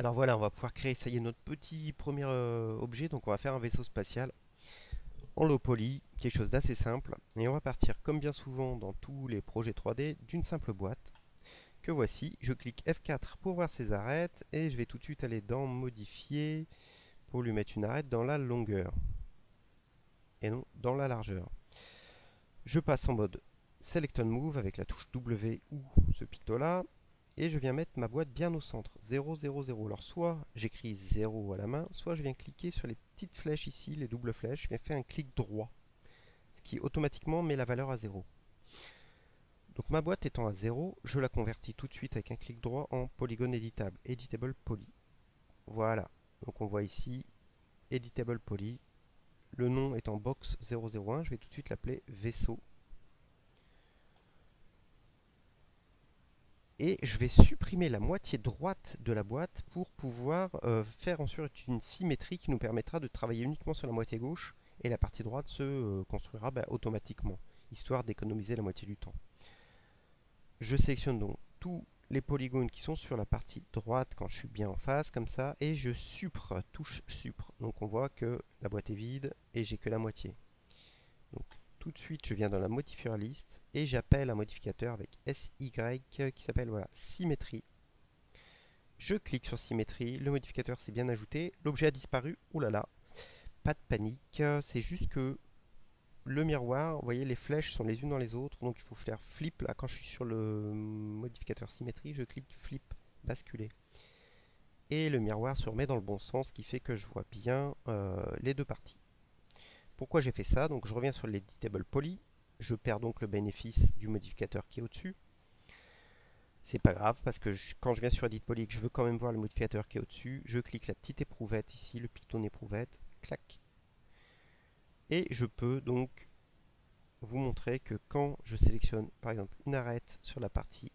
Alors voilà, on va pouvoir créer, ça y est, notre petit premier euh, objet. Donc on va faire un vaisseau spatial en low poly, quelque chose d'assez simple. Et on va partir, comme bien souvent dans tous les projets 3D, d'une simple boîte que voici. Je clique F4 pour voir ses arêtes et je vais tout de suite aller dans Modifier pour lui mettre une arête dans la longueur et non dans la largeur. Je passe en mode Select and Move avec la touche W ou ce picto là et je viens mettre ma boîte bien au centre, 0, 0, 0. Alors soit j'écris 0 à la main, soit je viens cliquer sur les petites flèches ici, les doubles flèches, je viens faire un clic droit, ce qui automatiquement met la valeur à 0. Donc ma boîte étant à 0, je la convertis tout de suite avec un clic droit en polygone éditable, editable poly. Voilà, donc on voit ici editable poly. Le nom étant box 001, je vais tout de suite l'appeler vaisseau et je vais supprimer la moitié droite de la boîte pour pouvoir euh, faire ensuite une symétrie qui nous permettra de travailler uniquement sur la moitié gauche et la partie droite se euh, construira bah, automatiquement, histoire d'économiser la moitié du temps. Je sélectionne donc tous les polygones qui sont sur la partie droite quand je suis bien en face, comme ça, et je supre, touche supre. Donc on voit que la boîte est vide et j'ai que la moitié. Tout de suite, je viens dans la modifier liste et j'appelle un modificateur avec SY qui s'appelle voilà, symétrie. Je clique sur symétrie, le modificateur s'est bien ajouté, l'objet a disparu, oulala, pas de panique, c'est juste que le miroir, vous voyez les flèches sont les unes dans les autres, donc il faut faire flip, là quand je suis sur le modificateur symétrie, je clique flip, basculer. Et le miroir se remet dans le bon sens, ce qui fait que je vois bien euh, les deux parties. Pourquoi j'ai fait ça? Donc je reviens sur l'editable poly. Je perds donc le bénéfice du modificateur qui est au-dessus. C'est pas grave parce que quand je viens sur Edit Poly que je veux quand même voir le modificateur qui est au-dessus, je clique la petite éprouvette ici, le piton éprouvette, clac. Et je peux donc vous montrer que quand je sélectionne par exemple une arête sur la partie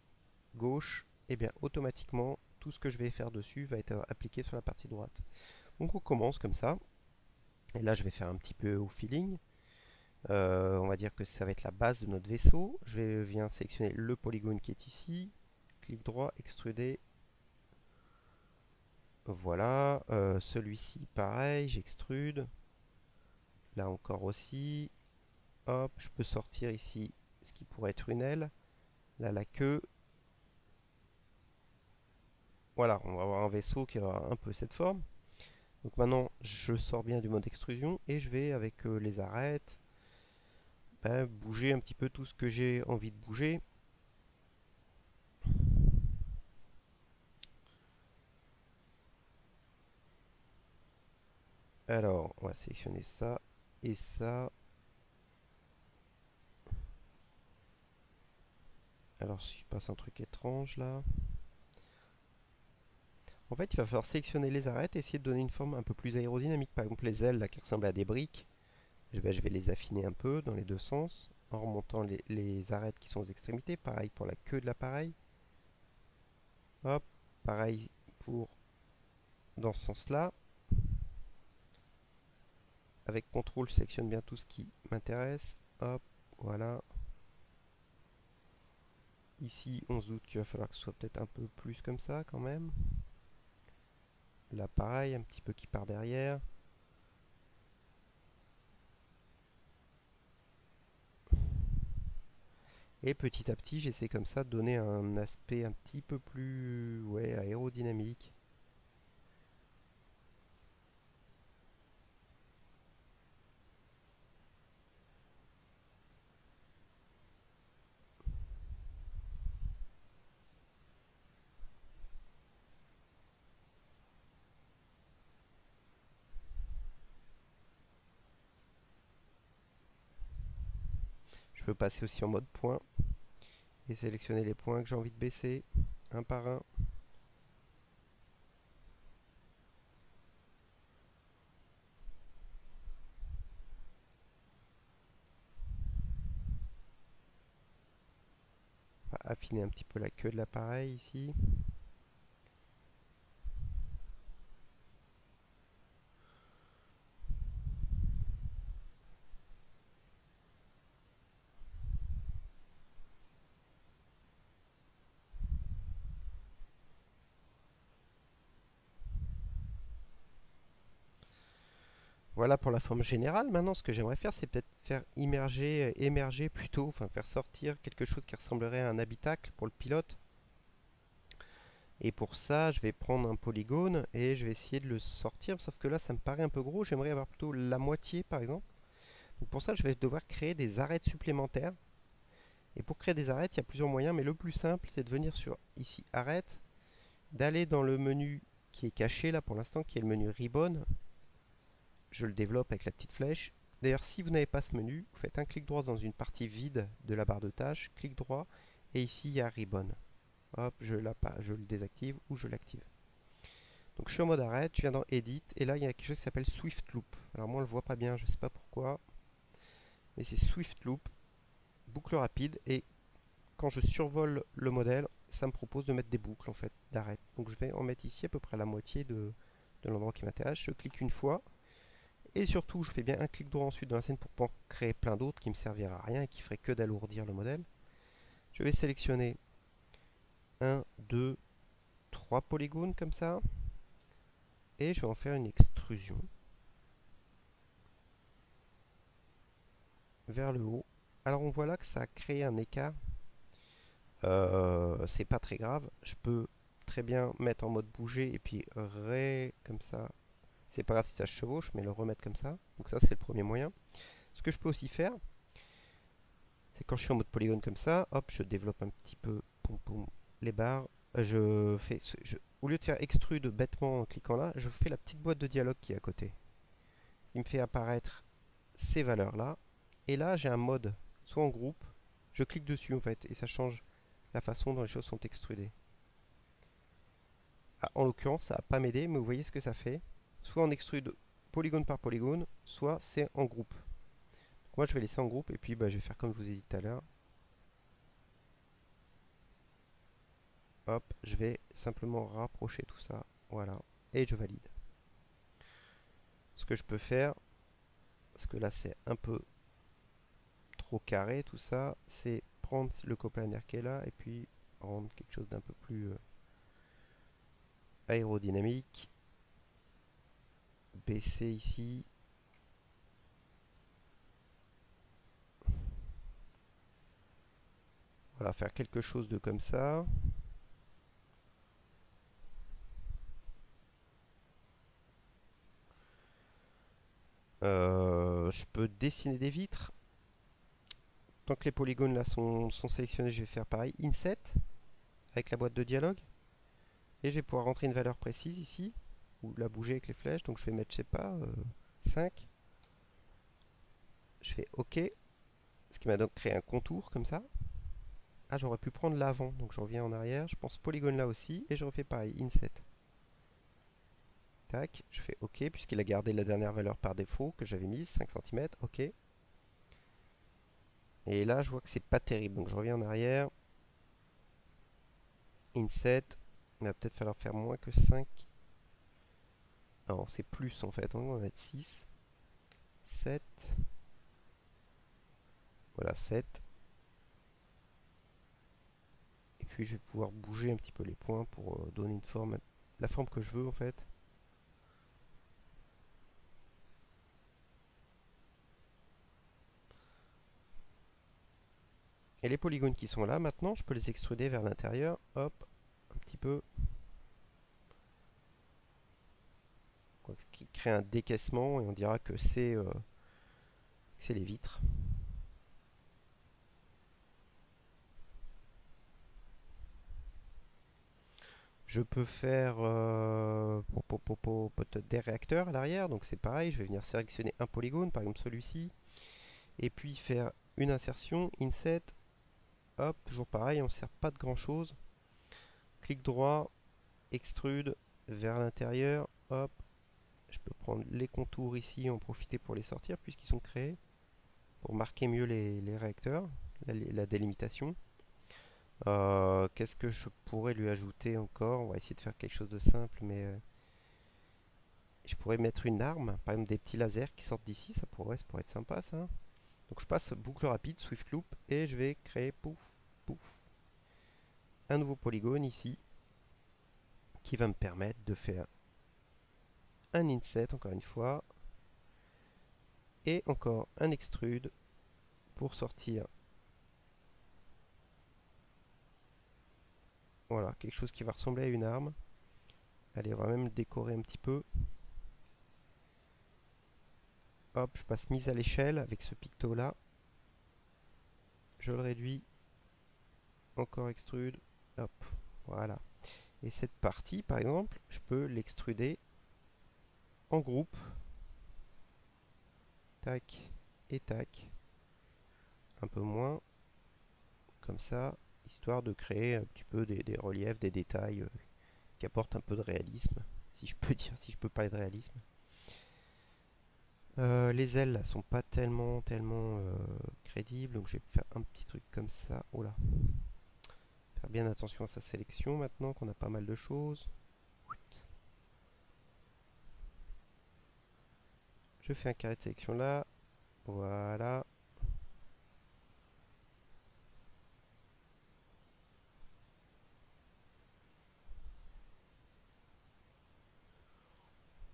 gauche, et eh bien automatiquement tout ce que je vais faire dessus va être appliqué sur la partie droite. Donc on commence comme ça. Et là, je vais faire un petit peu au feeling. Euh, on va dire que ça va être la base de notre vaisseau. Je vais, viens sélectionner le polygone qui est ici. Clic droit, extruder. Voilà. Euh, celui-ci, pareil, j'extrude. Là encore aussi. Hop, je peux sortir ici ce qui pourrait être une aile. Là, la queue. Voilà, on va avoir un vaisseau qui aura un peu cette forme. Donc maintenant, je sors bien du mode extrusion et je vais, avec euh, les arêtes, ben, bouger un petit peu tout ce que j'ai envie de bouger. Alors, on va sélectionner ça et ça. Alors, si je passe un truc étrange là. En fait, il va falloir sélectionner les arêtes et essayer de donner une forme un peu plus aérodynamique. Par exemple, les ailes qui ressemblent à des briques, je vais, les affiner un peu dans les deux sens, en remontant les, arêtes qui sont aux extrémités. Pareil pour la queue de l'appareil. Hop, pareil pour dans ce sens-là. Avec CTRL, je sélectionne bien tout ce qui m'intéresse. Hop, voilà. Ici, on se doute qu'il va falloir que ce soit peut-être un peu plus comme ça quand même. Là pareil, un petit peu qui part derrière. Et petit à petit, j'essaie comme ça de donner un aspect un petit peu plus ouais, aérodynamique. Peux passer aussi en mode point et sélectionner les points que j'ai envie de baisser un par un. affiner un petit peu la queue de l'appareil ici. Voilà pour la forme générale. Maintenant, ce que j'aimerais faire, c'est peut-être faire immerger, émerger plutôt, enfin faire sortir quelque chose qui ressemblerait à un habitacle pour le pilote. Et pour ça, je vais prendre un polygone et je vais essayer de le sortir. Sauf que là, ça me paraît un peu gros. J'aimerais avoir plutôt la moitié, par exemple. Donc pour ça, je vais devoir créer des arêtes supplémentaires. Et pour créer des arêtes, il y a plusieurs moyens. Mais le plus simple, c'est de venir sur ici, arête, d'aller dans le menu qui est caché là pour l'instant, qui est le menu ribbon. Je le développe avec la petite flèche. D'ailleurs, si vous n'avez pas ce menu, vous faites un clic droit dans une partie vide de la barre de tâches, clic droit, et ici il y a ribbon. Hop, je, je le désactive ou je l'active. Donc je suis en mode arrêt, je viens dans Edit, et là il y a quelque chose qui s'appelle Swift Loop. Alors moi on le voit pas bien, je sais pas pourquoi, mais c'est Swift Loop, boucle rapide, et quand je survole le modèle, ça me propose de mettre des boucles en fait d'arrêt. Donc je vais en mettre ici à peu près la moitié de, de l'endroit qui m'intéresse. Je clique une fois, et surtout je fais bien un clic droit ensuite dans la scène pour pas créer plein d'autres qui me servira à rien et qui ferait que d'alourdir le modèle. Je vais sélectionner 1, 2, 3 polygones comme ça. Et je vais en faire une extrusion. Vers le haut. Alors on voit là que ça a créé un écart. Euh, c'est pas très grave. Je peux très bien mettre en mode bouger et puis ré comme ça. C'est pas grave si ça chevauche, mais le remettre comme ça. Donc ça c'est le premier moyen. Ce que je peux aussi faire, c'est quand je suis en mode polygone comme ça, hop, je développe un petit peu les barres. Je fais, au lieu de faire extrude bêtement en cliquant là, je fais la petite boîte de dialogue qui est à côté. Il me fait apparaître ces valeurs là. Et là, j'ai un mode, soit en groupe, je clique dessus en fait, et ça change la façon dont les choses sont extrudées. Ah, en l'occurrence, ça va pas m'aider, mais vous voyez ce que ça fait. Soit en extrude polygone par polygone, soit c'est en groupe. moi, je vais laisser en groupe, et puis bah, je vais faire comme je vous ai dit tout à l'heure. Hop, je vais simplement rapprocher tout ça. Voilà. Et je valide. Ce que je peux faire, parce que là c'est un peu trop carré tout ça, c'est prendre le coplaner qui est là et puis rendre quelque chose d'un peu plus euh, aérodynamique. Baisser ici. Voilà, faire quelque chose de comme ça. Euh, je peux dessiner des vitres. Tant que les polygones là sont, sélectionnés, je vais faire pareil. Inset, avec la boîte de dialogue. Et je vais pouvoir rentrer une valeur précise ici, la bouger avec les flèches. Donc je vais mettre, je sais pas, 5. Euh, je fais OK. Ce qui m'a donc créé un contour comme ça. Ah, j'aurais pu prendre l'avant, donc je reviens en arrière. Je pense polygone là aussi, et je refais pareil, Inset je fais OK, puisqu'il a gardé la dernière valeur par défaut que j'avais mise, 5 cm, OK. Et là, je vois que c'est pas terrible, donc je reviens en arrière. Inset, il va peut-être falloir faire moins que 5. Non, c'est plus en fait, on va mettre 6, 7. Voilà, 7. Et puis je vais pouvoir bouger un petit peu les points pour euh, donner une forme, la forme que je veux en fait. Et les polygones qui sont là, maintenant, je peux les extruder vers l'intérieur. Hop, un petit peu. Qui crée un décaissement et on dira que c'est euh, les vitres. Je peux faire euh, des réacteurs à l'arrière, donc c'est pareil, je vais venir sélectionner un polygone, par exemple celui-ci, et puis faire une insertion, inset, Hop, toujours pareil, on ne sert pas de grand chose. Clic droit, extrude vers l'intérieur. Hop, je peux prendre les contours ici et en profiter pour les sortir puisqu'ils sont créés. Pour marquer mieux les, réacteurs, la, délimitation. Euh, qu'est-ce que je pourrais lui ajouter encore? On va essayer de faire quelque chose de simple, mais euh, je pourrais mettre une arme, par exemple des petits lasers qui sortent d'ici, ça pourrait, ça pourrait être sympa ça. Donc je passe boucle rapide, Swift Loop, et je vais créer, pouf, pouf, un nouveau polygone ici, qui va me permettre de faire un inset, encore une fois, Et encore un extrude pour sortir. Voilà, quelque chose qui va ressembler à une arme. Allez, on va même le décorer un petit peu. Hop, je passe mise à l'échelle avec ce picto là. Je le réduis. Encore extrude. Hop, voilà. Et cette partie, par exemple, je peux l'extruder en groupe. Tac et tac. Un peu moins. Comme ça, histoire de créer un petit peu des, reliefs, des détails euh, qui apportent un peu de réalisme, si je peux dire, si je peux parler de réalisme. Euh, les ailes là, sont pas tellement tellement euh, crédibles, donc je vais faire un petit truc comme ça. Oh là. Faire bien attention à sa sélection maintenant qu'on a pas mal de choses. Je fais un carré de sélection là. Voilà.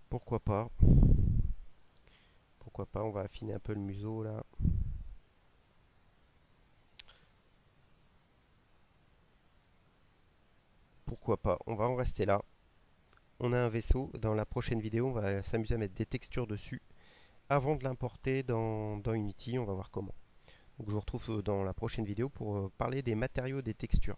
Pourquoi pas pourquoi pas, on va affiner un peu le museau là. Pourquoi pas, on va en rester là. On a un vaisseau, dans la prochaine vidéo on va s'amuser à mettre des textures dessus avant de l'importer dans, Unity, on va voir comment. Je vous retrouve dans la prochaine vidéo pour euh, parler des matériaux des textures.